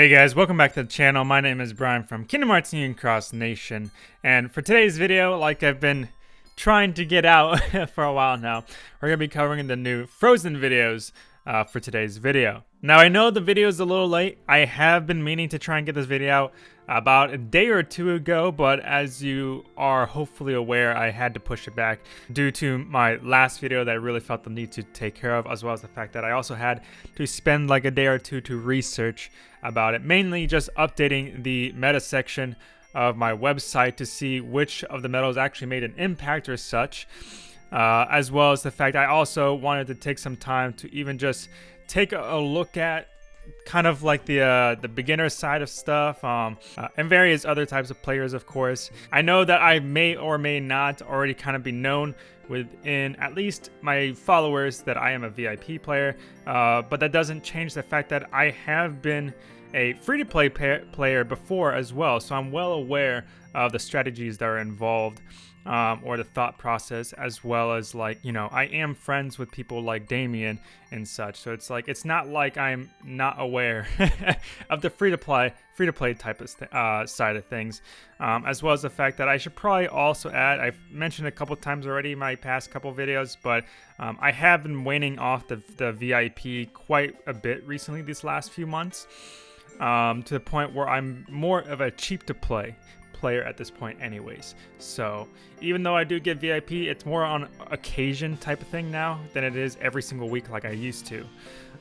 Hey guys, welcome back to the channel. My name is Brian from Kingdom Hearts Union Cross Nation. And for today's video, like I've been trying to get out for a while now, we're going to be covering the new Frozen videos uh, for today's video. Now I know the video is a little late. I have been meaning to try and get this video out about a day or two ago, but as you are hopefully aware, I had to push it back due to my last video that I really felt the need to take care of, as well as the fact that I also had to spend like a day or two to research about it, mainly just updating the meta section of my website to see which of the medals actually made an impact or such. Uh, as well as the fact I also wanted to take some time to even just take a look at kind of like the uh, the beginner side of stuff um, uh, and various other types of players of course. I know that i may or may not already kind of be known within at least my followers that i am a vip player uh, but that doesn't change the fact that i have been a free-to-play player before as well so i'm well aware of the strategies that are involved um, or the thought process, as well as like, you know, I am friends with people like Damien and such. So it's like, it's not like I'm not aware of the free to play, free to play type of uh, side of things, um, as well as the fact that I should probably also add, I've mentioned a couple times already in my past couple videos, but um, I have been waning off the, the VIP quite a bit recently these last few months. Um, to the point where I'm more of a cheap to play player at this point anyways. So even though I do get VIP, it's more on occasion type of thing now than it is every single week like I used to.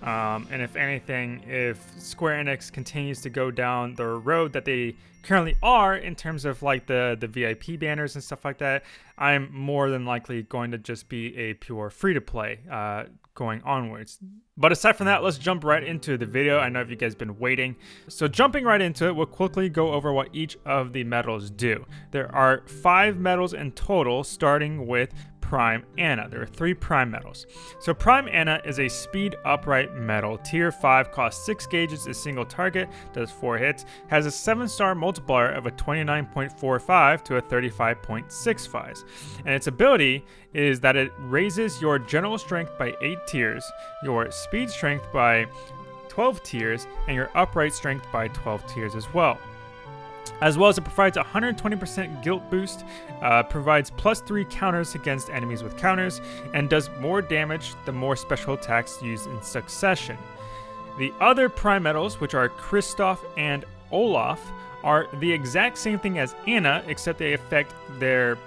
Um, and if anything, if Square Enix continues to go down the road that they currently are in terms of like the, the VIP banners and stuff like that, I'm more than likely going to just be a pure free-to-play uh, going onwards. But aside from that, let's jump right into the video. I know if you guys been waiting. So jumping right into it, we'll quickly go over what each of the medals do. There are five medals in total, starting with Prime Anna. There are three Prime medals. So Prime Anna is a speed upright medal. Tier 5 costs 6 gauges a single target, does 4 hits, has a 7 star multiplier of a 29.45 to a 35.65. And its ability is that it raises your general strength by 8 tiers, your speed strength by 12 tiers, and your upright strength by 12 tiers as well as well as it provides 120% guilt boost, uh, provides plus 3 counters against enemies with counters, and does more damage the more special attacks used in succession. The other prime medals, which are Kristoff and Olaf, are the exact same thing as Anna, except they affect their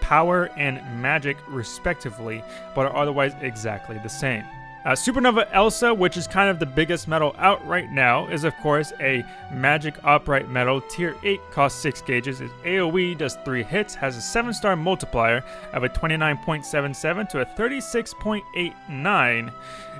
power and magic respectively, but are otherwise exactly the same. Uh, Supernova Elsa, which is kind of the biggest medal out right now, is of course a magic upright medal. Tier 8 costs 6 gauges. Its AoE does 3 hits, has a 7 star multiplier of a 29.77 to a 36.89.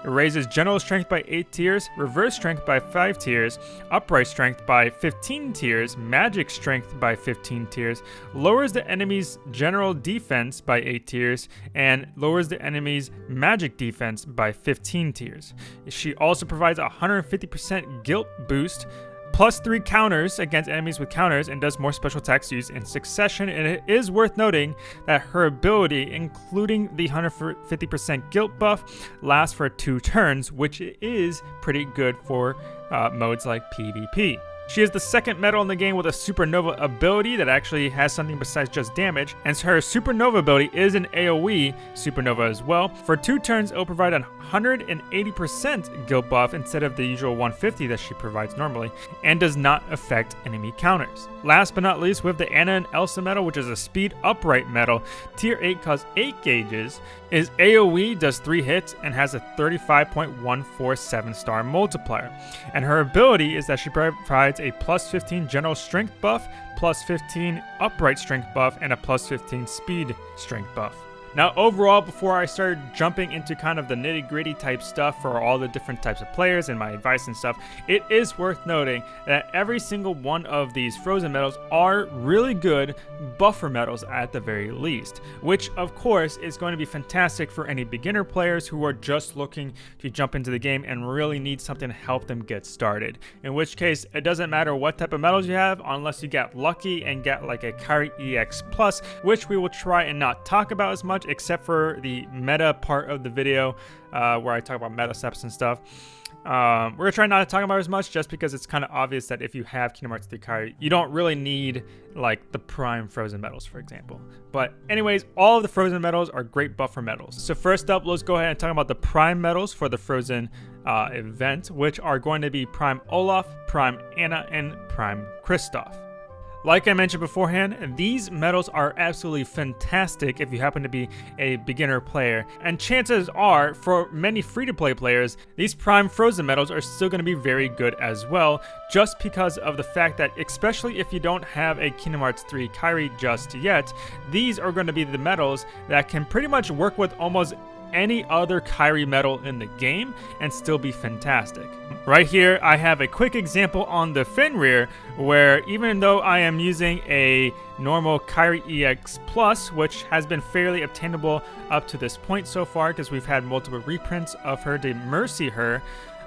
It raises general strength by 8 tiers, reverse strength by 5 tiers, upright strength by 15 tiers, magic strength by 15 tiers, lowers the enemy's general defense by 8 tiers, and lowers the enemy's magic defense by 15 tiers. She also provides a 150% guilt boost plus three counters against enemies with counters and does more special attacks used in succession. And it is worth noting that her ability, including the 150% guilt buff, lasts for two turns, which is pretty good for uh, modes like PvP. She is the second medal in the game with a Supernova ability that actually has something besides just damage, and her Supernova ability is an AoE Supernova as well. For two turns, it will provide a 180% guilt buff instead of the usual 150 that she provides normally, and does not affect enemy counters. Last but not least, we have the Anna and Elsa medal, which is a speed upright medal, tier 8 costs 8 gauges, is AoE does 3 hits and has a 35.147 star multiplier. And her ability is that she provides a plus 15 general strength buff, plus 15 upright strength buff, and a plus 15 speed strength buff. Now overall, before I started jumping into kind of the nitty gritty type stuff for all the different types of players and my advice and stuff, it is worth noting that every single one of these frozen medals are really good buffer medals at the very least, which of course is going to be fantastic for any beginner players who are just looking to jump into the game and really need something to help them get started. In which case, it doesn't matter what type of medals you have unless you get lucky and get like a Kairi EX Plus, which we will try and not talk about as much except for the meta part of the video uh, where I talk about meta steps and stuff. Um, we're gonna try not to talk about as much just because it's kind of obvious that if you have Kingdom Hearts 3 Kairi, you don't really need like the prime frozen medals, for example. But anyways, all of the frozen medals are great buffer medals. So first up, let's go ahead and talk about the prime medals for the frozen uh, event, which are going to be Prime Olaf, Prime Anna, and Prime Kristoff. Like I mentioned beforehand, these medals are absolutely fantastic if you happen to be a beginner player, and chances are, for many free-to-play players, these Prime Frozen medals are still going to be very good as well, just because of the fact that, especially if you don't have a Kingdom Hearts 3 Kairi just yet, these are going to be the medals that can pretty much work with almost any other Kairi medal in the game and still be fantastic. Right here, I have a quick example on the Fenrir where even though I am using a normal Kairi EX Plus, which has been fairly obtainable up to this point so far because we've had multiple reprints of her to mercy her,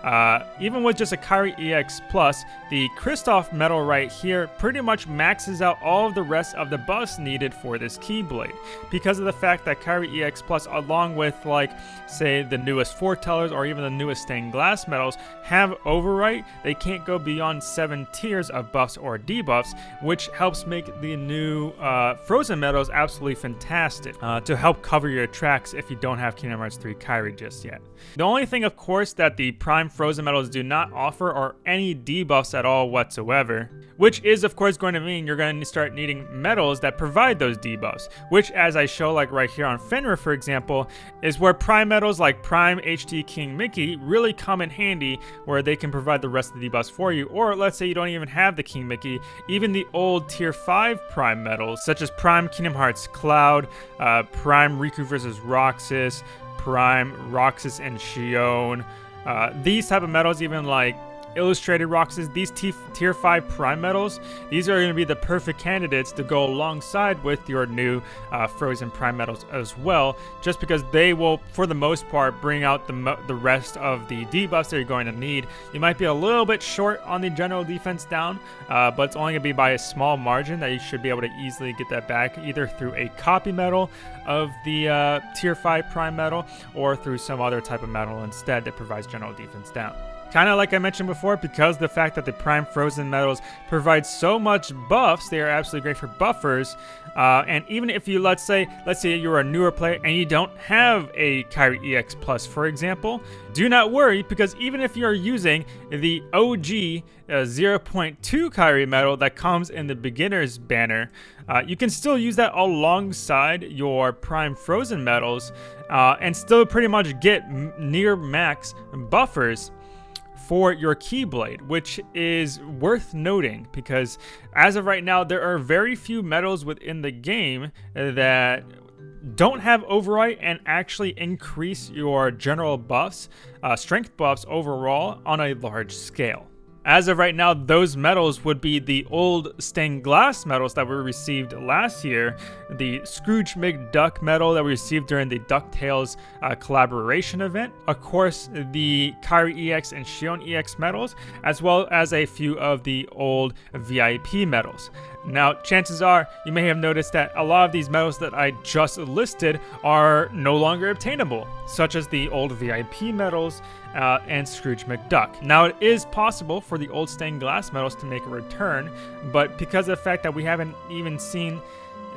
uh, even with just a Kairi EX Plus, the Kristoff medal right here pretty much maxes out all of the rest of the buffs needed for this Keyblade. Because of the fact that Kairi EX Plus, along with like, say, the newest Foretellers or even the newest Stained Glass medals, have Overwrite, they can't go beyond 7 tiers of buffs or debuffs, which helps make the new uh, Frozen medals absolutely fantastic uh, to help cover your tracks if you don't have Kingdom Hearts 3 Kairi just yet. The only thing, of course, that the Prime Frozen medals do not offer are any debuffs at all whatsoever, which is of course going to mean you're going to start needing medals that provide those debuffs, which as I show like right here on Fenrir for example, is where Prime medals like Prime HD King Mickey really come in handy where they can provide the rest of the debuffs for you, or let's say you don't even have the King Mickey, even the old tier 5 Prime medals such as Prime Kingdom Hearts Cloud, uh, Prime Riku vs. Roxas, Prime, Roxas and Xion, uh, these type of medals, even like illustrated Roxas, these tier 5 prime medals, these are going to be the perfect candidates to go alongside with your new uh, frozen prime medals as well, just because they will, for the most part, bring out the, the rest of the debuffs that you're going to need. You might be a little bit short on the general defense down, uh, but it's only going to be by a small margin that you should be able to easily get that back, either through a copy medal of the uh, tier 5 prime medal or through some other type of medal instead that provides general defense down. Kind of like I mentioned before, because the fact that the Prime Frozen medals provide so much buffs, they are absolutely great for buffers. Uh, and even if you, let's say, let's say you're a newer player and you don't have a Kairi EX Plus, for example, do not worry because even if you're using the OG uh, 0.2 Kairi medal that comes in the beginner's banner, uh, you can still use that alongside your Prime Frozen medals uh, and still pretty much get near max buffers for your Keyblade, which is worth noting because as of right now, there are very few medals within the game that don't have overwrite and actually increase your general buffs, uh, strength buffs overall on a large scale. As of right now, those medals would be the old stained glass medals that we received last year, the Scrooge McDuck medal that we received during the DuckTales uh, collaboration event, of course, the Kairi EX and Xion EX medals, as well as a few of the old VIP medals. Now, chances are you may have noticed that a lot of these medals that I just listed are no longer obtainable, such as the old VIP medals uh, and Scrooge McDuck. Now, it is possible for the old stained glass medals to make a return, but because of the fact that we haven't even seen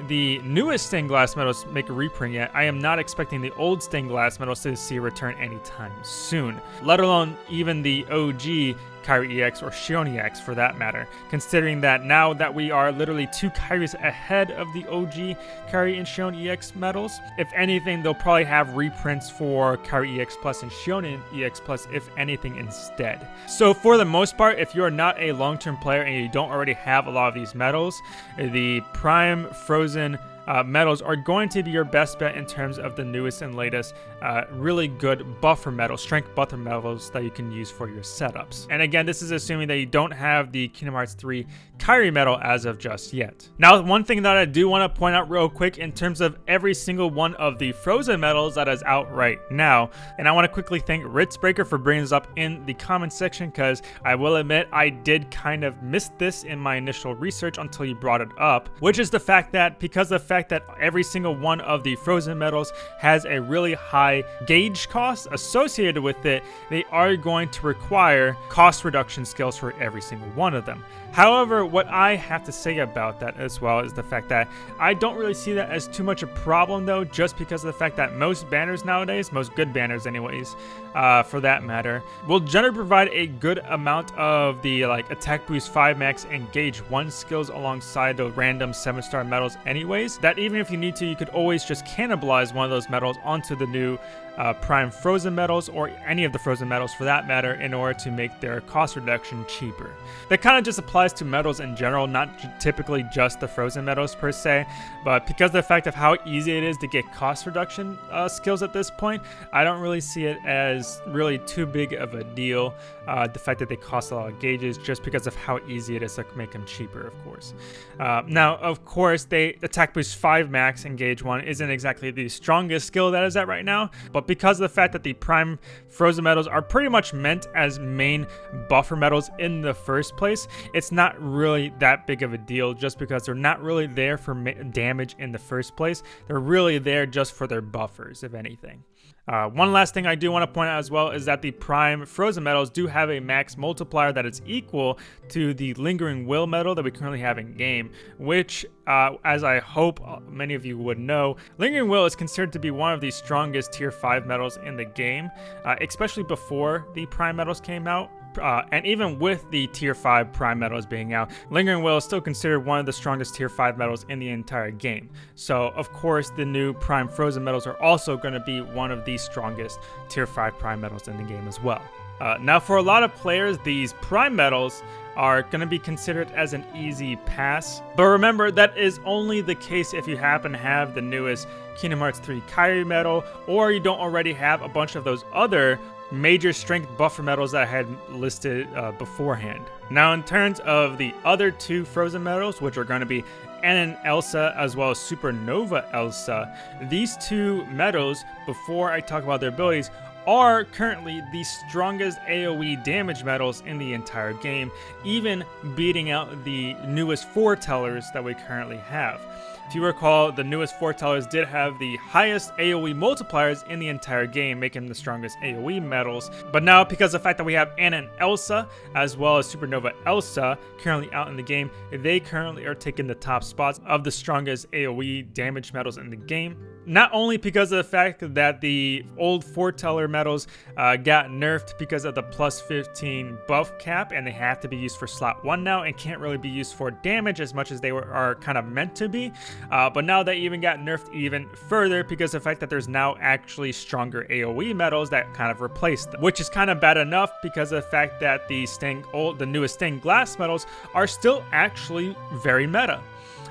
the newest stained glass medals make a reprint yet, I am not expecting the old stained glass medals to see a return anytime soon, let alone even the OG Kairi EX or Xion EX for that matter, considering that now that we are literally two Kairis ahead of the OG Kairi and Xion EX medals, if anything, they'll probably have reprints for Kairi EX Plus and Xion EX Plus, if anything, instead. So for the most part, if you're not a long-term player and you don't already have a lot of these medals, the Prime Frozen uh, medals are going to be your best bet in terms of the newest and latest uh, really good buffer medals, strength buffer medals that you can use for your setups. And again, this is assuming that you don't have the Kingdom Hearts 3 Kairi medal as of just yet. Now, one thing that I do want to point out real quick in terms of every single one of the Frozen medals that is out right now, and I want to quickly thank Ritzbreaker for bringing this up in the comment section because I will admit I did kind of miss this in my initial research until you brought it up, which is the fact that because the fact fact that every single one of the frozen medals has a really high gauge cost associated with it, they are going to require cost reduction skills for every single one of them. However, what I have to say about that as well is the fact that I don't really see that as too much a problem though, just because of the fact that most banners nowadays, most good banners anyways, uh, for that matter, will generally provide a good amount of the like attack boost 5 max and gauge 1 skills alongside the random 7 star medals anyways, that even if you need to, you could always just cannibalize one of those medals onto the new uh, prime frozen medals or any of the frozen medals for that matter in order to make their cost reduction cheaper. That kind of just applies to medals in general, not typically just the frozen medals per se, but because of the fact of how easy it is to get cost reduction uh, skills at this point, I don't really see it as really too big of a deal. Uh, the fact that they cost a lot of gauges just because of how easy it is to make them cheaper, of course. Uh, now, of course, they attack boost 5 max and gauge 1 isn't exactly the strongest skill that is at right now, but because of the fact that the prime frozen medals are pretty much meant as main buffer medals in the first place, it's not really that big of a deal just because they're not really there for damage in the first place. They're really there just for their buffers, if anything. Uh, one last thing I do want to point out as well is that the prime frozen medals do have a max multiplier that is equal to the lingering will medal that we currently have in game, which, uh, as I hope many of you would know, lingering will is considered to be one of the strongest tier 5 medals in the game, uh, especially before the prime medals came out uh, and even with the tier 5 prime medals being out, Lingering Will is still considered one of the strongest tier 5 medals in the entire game. So of course the new prime frozen medals are also going to be one of the strongest tier 5 prime medals in the game as well. Uh, now for a lot of players, these prime medals are going to be considered as an easy pass. But remember, that is only the case if you happen to have the newest Kingdom Hearts 3 Kairi medal, or you don't already have a bunch of those other major strength buffer medals that I had listed uh, beforehand. Now in terms of the other two frozen medals, which are going to be and Elsa as well as Supernova Elsa, these two medals, before I talk about their abilities, are currently the strongest AoE damage medals in the entire game, even beating out the newest foretellers that we currently have. If you recall, the newest foretellers did have the highest AoE multipliers in the entire game, making them the strongest AoE medals. But now, because of the fact that we have Anna and Elsa, as well as Supernova Elsa, currently out in the game, they currently are taking the top spots of the strongest AoE damage medals in the game. Not only because of the fact that the old foreteller medals uh, got nerfed because of the plus 15 buff cap, and they have to be used for slot 1 now, and can't really be used for damage as much as they were, are kind of meant to be. Uh, but now they even got nerfed even further because of the fact that there's now actually stronger AoE medals that kind of replace them, which is kind of bad enough because of the fact that the stained old, the newest stained glass medals are still actually very meta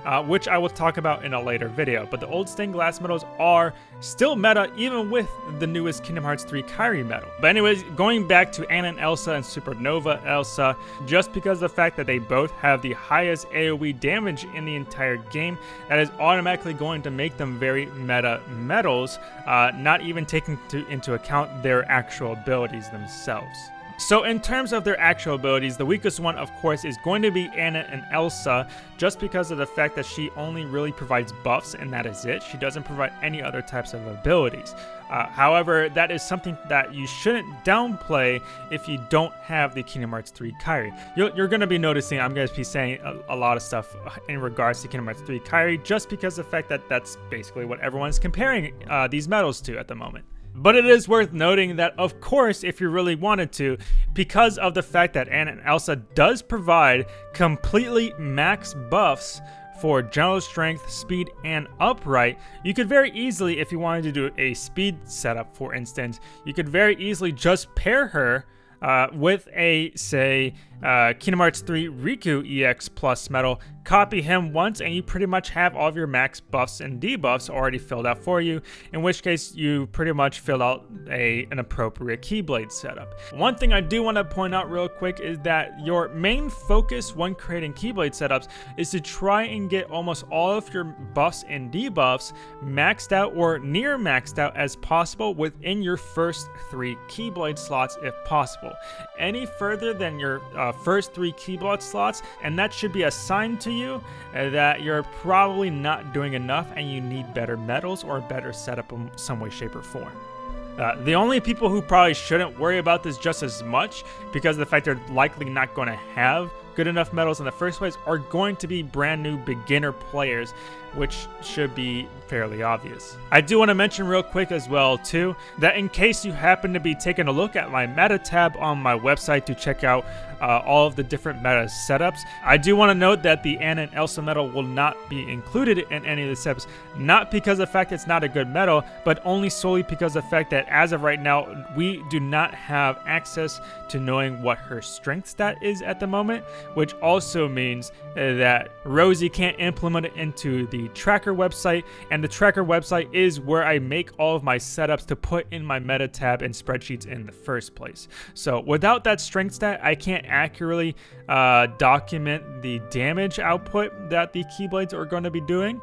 uh, which I will talk about in a later video. But the old stained glass medals are still meta even with the newest Kingdom Hearts 3 Kairi medal. But anyways, going back to Anna and Elsa and Supernova Elsa, just because the fact that they both have the highest AoE damage in the entire game, that is automatically going to make them very meta medals, uh, not even taking to, into account their actual abilities themselves. So in terms of their actual abilities, the weakest one of course is going to be Anna and Elsa, just because of the fact that she only really provides buffs and that is it. She doesn't provide any other types of abilities. Uh, however, that is something that you shouldn't downplay if you don't have the Kingdom Hearts 3 Kairi. You're, you're going to be noticing I'm going to be saying a, a, lot of stuff in regards to Kingdom Hearts 3 Kairi just because of the fact that that's basically what everyone's comparing uh, these medals to at the moment. But it is worth noting that, of course, if you really wanted to, because of the fact that Anna and Elsa does provide completely max buffs for general strength, speed, and upright, you could very easily, if you wanted to do a speed setup, for instance, you could very easily just pair her uh, with a, say, uh, Kingdom Hearts 3 Riku EX Plus medal. copy him once and you pretty much have all of your max buffs and debuffs already filled out for you, in which case you pretty much fill out a, an appropriate Keyblade setup. One thing I do want to point out real quick is that your main focus when creating Keyblade setups is to try and get almost all of your buffs and debuffs maxed out or near maxed out as possible within your first three Keyblade slots if possible. Any further than your uh, uh, first three Keyblade slots, and that should be a sign to you uh, that you're probably not doing enough and you need better medals or a better setup in some way, shape, or form. Uh, the only people who probably shouldn't worry about this just as much because of the fact they're likely not going to have good enough medals in the first place are going to be brand new beginner players which should be fairly obvious. I do want to mention real quick as well too that in case you happen to be taking a look at my meta tab on my website to check out uh, all of the different meta setups, I do want to note that the Anna and Elsa medal will not be included in any of the setups, not because of the fact it's not a good medal, but only solely because of the fact that as of right now, we do not have access to knowing what her strength stat is at the moment, which also means uh, that Rosie can't implement it into the tracker website, and the tracker website is where I make all of my setups to put in my meta tab and spreadsheets in the first place. So without that strength stat, I can't accurately uh, document the damage output that the Keyblades are going to be doing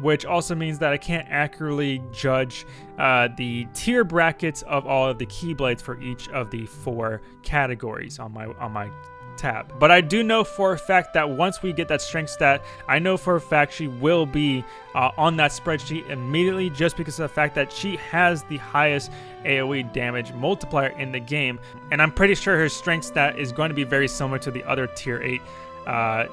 which also means that I can't accurately judge uh, the tier brackets of all of the Keyblades for each of the four categories on my on my tab. But I do know for a fact that once we get that strength stat, I know for a fact she will be uh, on that spreadsheet immediately just because of the fact that she has the highest AoE damage multiplier in the game. And I'm pretty sure her strength stat is going to be very similar to the other tier 8 uh,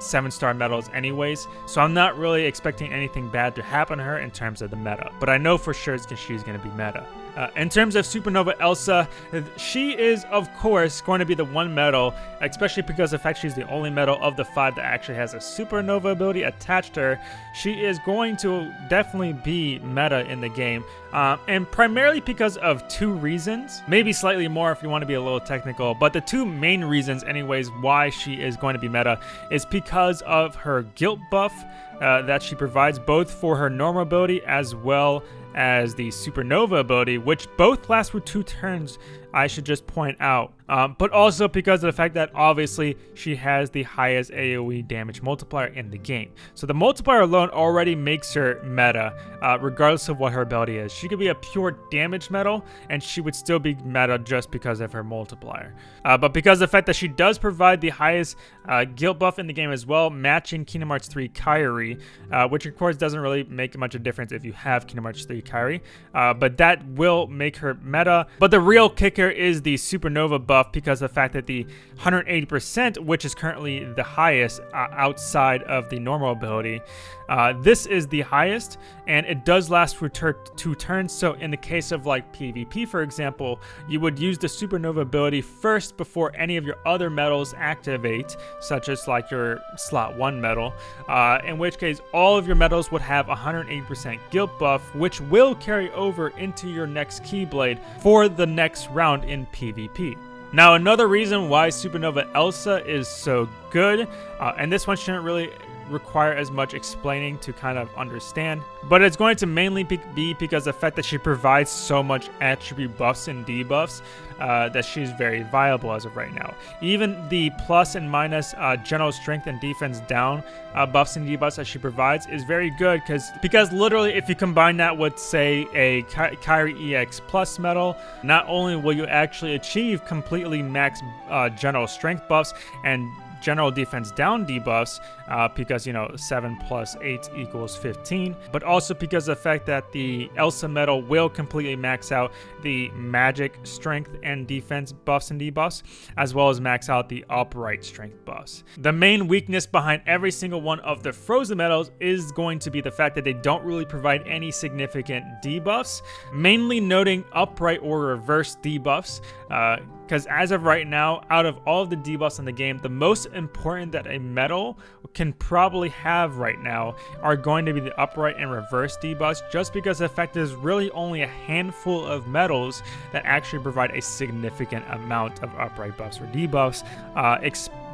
seven star medals anyways so i'm not really expecting anything bad to happen to her in terms of the meta but i know for sure she's going to be meta uh, in terms of Supernova Elsa, she is, of course, going to be the one medal, especially because of the fact she's the only medal of the five that actually has a Supernova ability attached to her. She is going to definitely be meta in the game, um, and primarily because of two reasons. Maybe slightly more if you want to be a little technical, but the two main reasons, anyways, why she is going to be meta is because of her guilt buff uh, that she provides both for her normal ability as well as the Supernova ability, which both last for two turns, I should just point out. Um, but also because of the fact that obviously she has the highest AoE damage multiplier in the game. So the multiplier alone already makes her meta, uh, regardless of what her ability is. She could be a pure damage medal, and she would still be meta just because of her multiplier. Uh, but because of the fact that she does provide the highest uh, guilt buff in the game as well, matching Kingdom Hearts 3 Kairi, uh, which of course doesn't really make much of a difference if you have Kingdom Hearts 3 Kairi, uh, but that will make her meta. But the real kicker is the Supernova buff because of the fact that the 180%, which is currently the highest uh, outside of the normal ability, uh, this is the highest, and it does last for two turns. So in the case of like PvP, for example, you would use the Supernova ability first before any of your other medals activate, such as like your slot one medal, Uh, in which case, all of your medals would have 180% guilt buff, which will carry over into your next Keyblade for the next round in PvP. Now, another reason why Supernova Elsa is so good, uh, and this one shouldn't really require as much explaining to kind of understand. But it's going to mainly be because the fact that she provides so much attribute buffs and debuffs uh, that she's very viable as of right now. Even the plus and minus uh, general strength and defense down uh, buffs and debuffs that she provides is very good because because literally if you combine that with say a Ky Kairi EX plus medal, not only will you actually achieve completely max uh, general strength buffs and general defense down debuffs uh, because, you know, 7 plus 8 equals 15, but also because of the fact that the Elsa Medal will completely max out the magic strength and defense buffs and debuffs, as well as max out the upright strength buffs. The main weakness behind every single one of the frozen Medals is going to be the fact that they don't really provide any significant debuffs, mainly noting upright or reverse debuffs, uh, because as of right now, out of all of the debuffs in the game, the most important that a medal can probably have right now are going to be the upright and reverse debuffs, just because the fact there's really only a handful of medals that actually provide a significant amount of upright buffs or debuffs uh,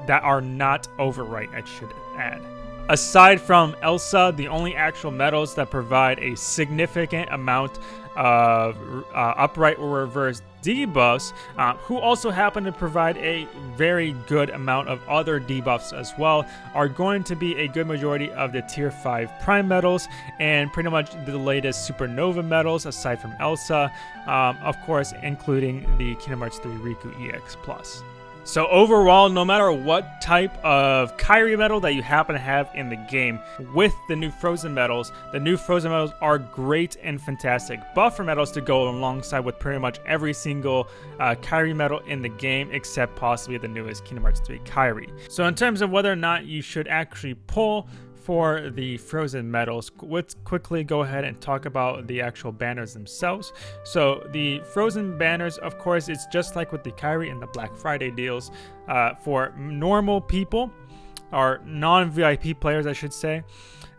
that are not overwrite, I should add. Aside from Elsa, the only actual medals that provide a significant amount of uh, upright or reverse debuffs, uh, who also happen to provide a very good amount of other debuffs as well, are going to be a good majority of the tier 5 prime medals and pretty much the latest supernova medals aside from Elsa, um, of course including the Kingdom Hearts 3 Riku EX Plus. So overall, no matter what type of Kairi medal that you happen to have in the game, with the new Frozen medals, the new Frozen medals are great and fantastic buffer medals to go alongside with pretty much every single uh, Kairi medal in the game, except possibly the newest Kingdom Hearts 3 Kairi. So in terms of whether or not you should actually pull for the frozen medals, let's quickly go ahead and talk about the actual banners themselves. So the frozen banners, of course, it's just like with the Kairi and the Black Friday deals. Uh, for normal people, or non-VIP players, I should say,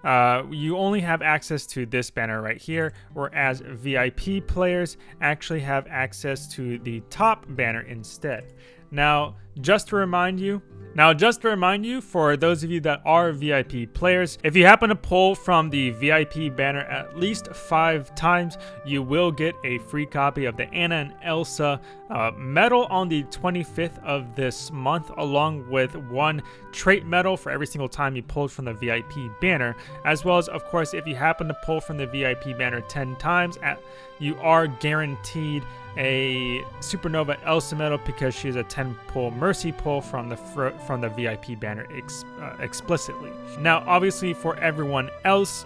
uh, you only have access to this banner right here, whereas VIP players actually have access to the top banner instead. Now, just to remind you, now, just to remind you, for those of you that are VIP players, if you happen to pull from the VIP banner at least five times, you will get a free copy of the Anna and Elsa uh, medal on the 25th of this month, along with one trait medal for every single time you pulled from the VIP banner, as well as, of course, if you happen to pull from the VIP banner 10 times, at, you are guaranteed a Supernova Elsa medal because she is a 10 pull Mercy pull from the from the VIP banner ex, uh, explicitly. Now, obviously, for everyone else,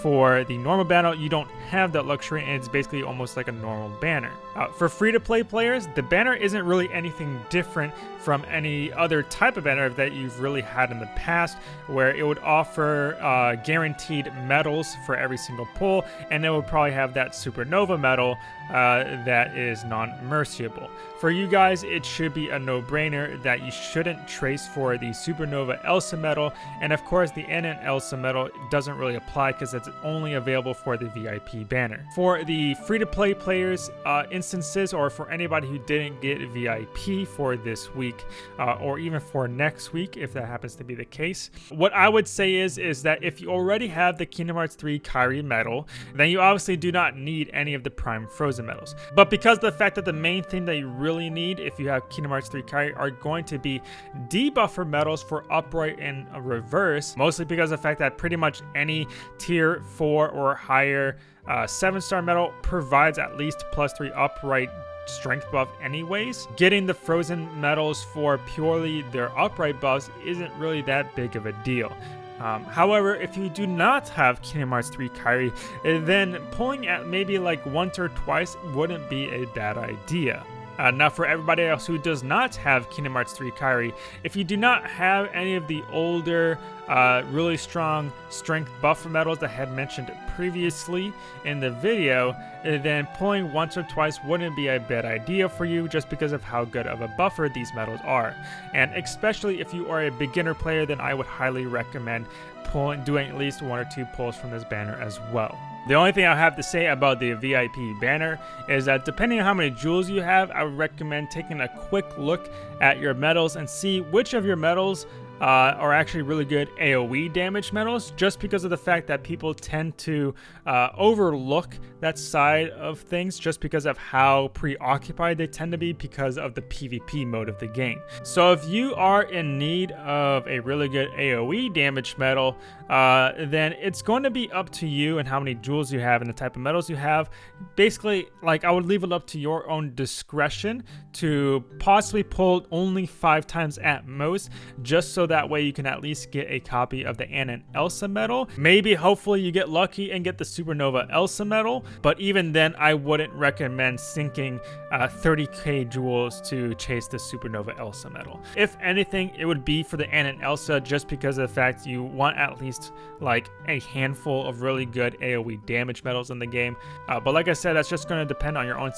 for the normal banner, you don't have that luxury, and it's basically almost like a normal banner. Uh, for free-to-play players, the banner isn't really anything different from any other type of banner that you've really had in the past, where it would offer uh, guaranteed medals for every single pull, and it would probably have that Supernova medal uh, that is non-merciable. For you guys, it should be a no-brainer that you shouldn't trace for the Supernova Elsa medal, and of course the Anna Elsa medal doesn't really apply because it's only available for the VIP banner. For the free-to-play players uh, instances, or for anybody who didn't get VIP for this week, uh, or even for next week, if that happens to be the case, what I would say is, is that if you already have the Kingdom Hearts 3 Kairi medal, then you obviously do not need any of the Prime Frozen medals. But because the fact that the main thing that you really need if you have Kingdom Hearts 3 Kairi are going to be debuffer medals for upright and reverse, mostly because of the fact that pretty much any tier 4 or higher uh, 7 star medal provides at least plus 3 upright strength buff anyways. Getting the frozen medals for purely their upright buffs isn't really that big of a deal. Um, however, if you do not have Kingdom Hearts 3 Kairi, eh, then pulling at maybe like once or twice wouldn't be a bad idea. Now for everybody else who does not have Kingdom Hearts 3 Kairi, if you do not have any of the older, uh, really strong strength buffer medals that I had mentioned previously in the video, uh, then pulling once or twice wouldn't be a bad idea for you just because of how good of a buffer these medals are. And especially if you are a beginner player, then I would highly recommend pulling, doing at least one or two pulls from this banner as well. The only thing I have to say about the VIP banner is that depending on how many jewels you have, I would recommend taking a quick look at your medals and see which of your medals uh, are actually really good AoE damage medals just because of the fact that people tend to uh, overlook that side of things just because of how preoccupied they tend to be because of the PvP mode of the game. So if you are in need of a really good AoE damage medal, uh, then it's going to be up to you and how many jewels you have and the type of medals you have. Basically, like I would leave it up to your own discretion to possibly pull only five times at most, just so that way you can at least get a copy of the Anna and Elsa medal. Maybe, hopefully, you get lucky and get the Supernova Elsa medal, but even then, I wouldn't recommend sinking uh, 30k jewels to chase the Supernova Elsa medal. If anything, it would be for the Anna and Elsa just because of the fact you want at least like a handful of really good AoE damage medals in the game. Uh, but like I said, that's just going to depend on your own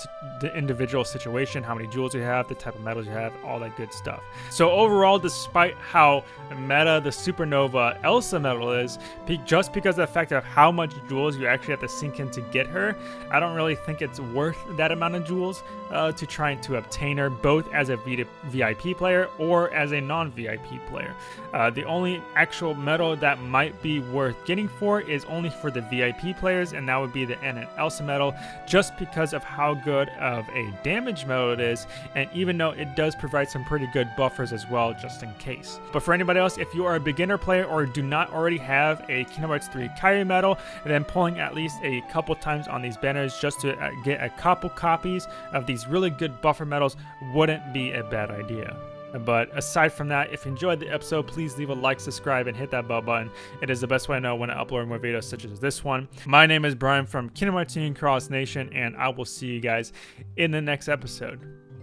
individual situation, how many jewels you have, the type of medals you have, all that good stuff. So overall, despite how meta the Supernova Elsa medal is, just because of the fact of how much jewels you actually have to sink in to get her, I don't really think it's worth that amount of jewels uh, to trying to obtain her, both as a VIP player or as a non-VIP player. Uh, the only actual medal that might be worth getting for is only for the VIP players, and that would be the Anna and Elsa medal, just because of how good of a damage medal it is, and even though it does provide some pretty good buffers as well, just in case. But for anybody else, if you are a beginner player or do not already have a Kingdom Hearts 3 Kairi medal, then pulling at least a couple times on these banners just to uh, get a couple copies of these really good buffer medals wouldn't be a bad idea. But aside from that, if you enjoyed the episode, please leave a like, subscribe, and hit that bell button. It is the best way to know when I upload more videos such as this one. My name is Brian from Kingdom Hearts Cross Nation, and I will see you guys in the next episode.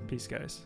Peace, guys.